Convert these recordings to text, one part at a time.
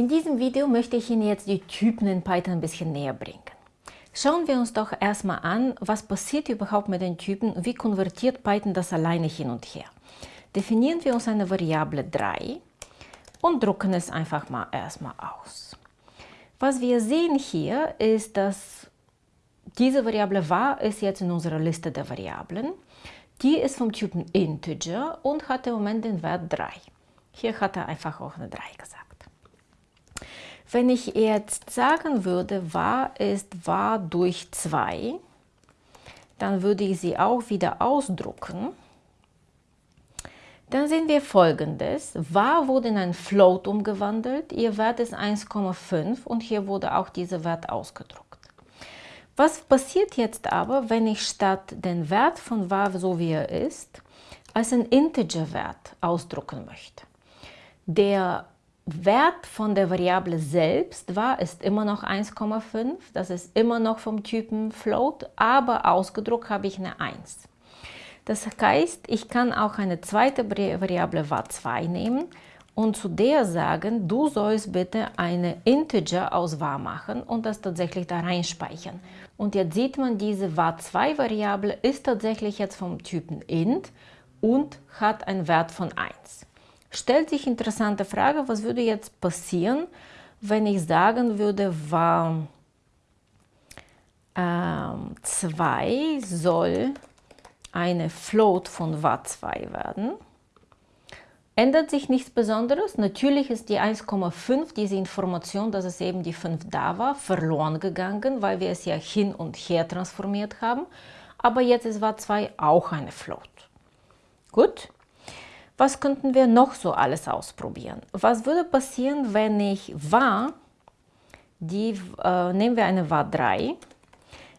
In diesem Video möchte ich Ihnen jetzt die Typen in Python ein bisschen näher bringen. Schauen wir uns doch erstmal an, was passiert überhaupt mit den Typen wie konvertiert Python das alleine hin und her. Definieren wir uns eine Variable 3 und drucken es einfach mal erstmal aus. Was wir sehen hier ist, dass diese Variable var ist jetzt in unserer Liste der Variablen. Die ist vom Typen Integer und hat im Moment den Wert 3. Hier hat er einfach auch eine 3 gesagt. Wenn ich jetzt sagen würde, var ist var durch 2, dann würde ich sie auch wieder ausdrucken. Dann sehen wir folgendes. var wurde in ein Float umgewandelt, ihr Wert ist 1,5 und hier wurde auch dieser Wert ausgedruckt. Was passiert jetzt aber, wenn ich statt den Wert von var, so wie er ist, als ein Integer-Wert ausdrucken möchte? Der Wert von der Variable selbst war, ist immer noch 1,5. Das ist immer noch vom Typen Float, aber ausgedruckt habe ich eine 1. Das heißt, ich kann auch eine zweite Variable var2 nehmen und zu der sagen, du sollst bitte eine Integer aus var machen und das tatsächlich da reinspeichern. Und jetzt sieht man, diese var2-Variable ist tatsächlich jetzt vom Typen int und hat einen Wert von 1 stellt sich interessante Frage, was würde jetzt passieren, wenn ich sagen würde, war ähm, 2 soll eine Float von var2 werden. Ändert sich nichts Besonderes. Natürlich ist die 1,5, diese Information, dass es eben die 5 da war, verloren gegangen, weil wir es ja hin und her transformiert haben. Aber jetzt ist var2 auch eine Float. Gut, was könnten wir noch so alles ausprobieren? Was würde passieren, wenn ich var, die, äh, nehmen wir eine var 3,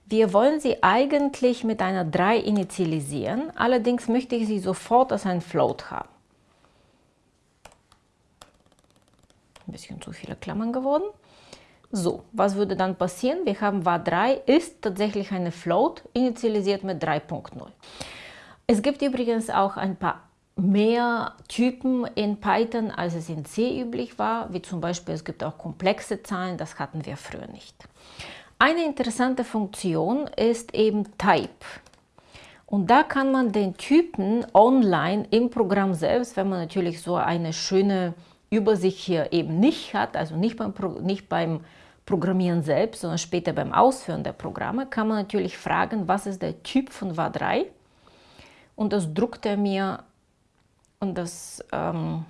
wir wollen sie eigentlich mit einer 3 initialisieren, allerdings möchte ich sie sofort als ein Float haben. Ein bisschen zu viele Klammern geworden. So, was würde dann passieren? Wir haben var 3 ist tatsächlich eine Float, initialisiert mit 3.0. Es gibt übrigens auch ein paar mehr Typen in Python, als es in C üblich war, wie zum Beispiel es gibt auch komplexe Zahlen, das hatten wir früher nicht. Eine interessante Funktion ist eben Type. Und da kann man den Typen online im Programm selbst, wenn man natürlich so eine schöne Übersicht hier eben nicht hat, also nicht beim, nicht beim Programmieren selbst, sondern später beim Ausführen der Programme, kann man natürlich fragen, was ist der Typ von var3? Und das druckt er mir und das, ähm,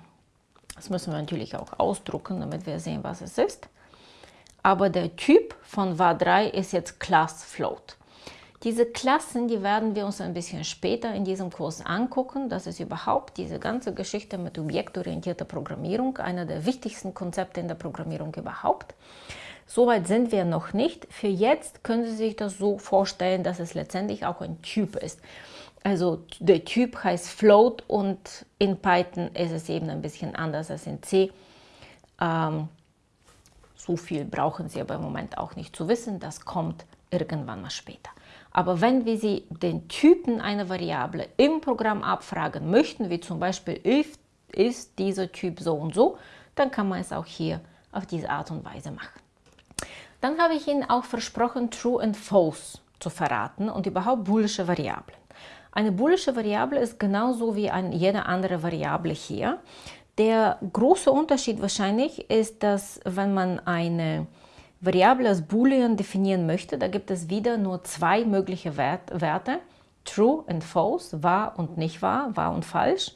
das müssen wir natürlich auch ausdrucken, damit wir sehen, was es ist. Aber der Typ von var3 ist jetzt Class Float. Diese Klassen, die werden wir uns ein bisschen später in diesem Kurs angucken. Das ist überhaupt diese ganze Geschichte mit objektorientierter Programmierung, einer der wichtigsten Konzepte in der Programmierung überhaupt. Soweit sind wir noch nicht. Für jetzt können Sie sich das so vorstellen, dass es letztendlich auch ein Typ ist. Also der Typ heißt Float und in Python ist es eben ein bisschen anders als in C. Ähm, so viel brauchen Sie aber im Moment auch nicht zu wissen, das kommt irgendwann mal später. Aber wenn wir Sie den Typen einer Variable im Programm abfragen möchten, wie zum Beispiel if ist dieser Typ so und so, dann kann man es auch hier auf diese Art und Weise machen. Dann habe ich Ihnen auch versprochen, True und False zu verraten und überhaupt boolische Variablen. Eine boolische Variable ist genauso wie eine, jede andere Variable hier. Der große Unterschied wahrscheinlich ist, dass wenn man eine Variable als Boolean definieren möchte, da gibt es wieder nur zwei mögliche Werte, True und False, wahr und nicht wahr, wahr und falsch.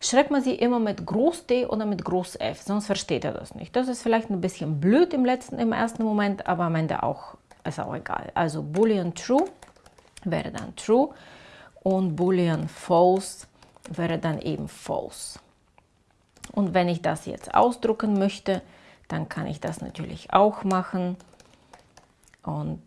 Schreibt man sie immer mit Groß D oder mit Groß F, sonst versteht er das nicht. Das ist vielleicht ein bisschen blöd im, letzten, im ersten Moment, aber am Ende auch, ist auch egal. Also Boolean True wäre dann True und Boolean False wäre dann eben False. Und wenn ich das jetzt ausdrucken möchte, dann kann ich das natürlich auch machen. Und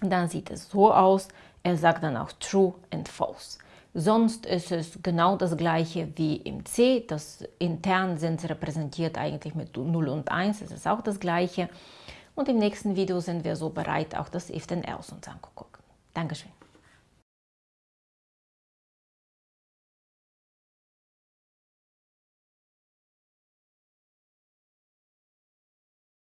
dann sieht es so aus. Er sagt dann auch True and False. Sonst ist es genau das gleiche wie im C. Das intern sind sie repräsentiert eigentlich mit 0 und 1. Es ist auch das gleiche. Und im nächsten Video sind wir so bereit, auch das If then Else uns anzugucken. Dankeschön.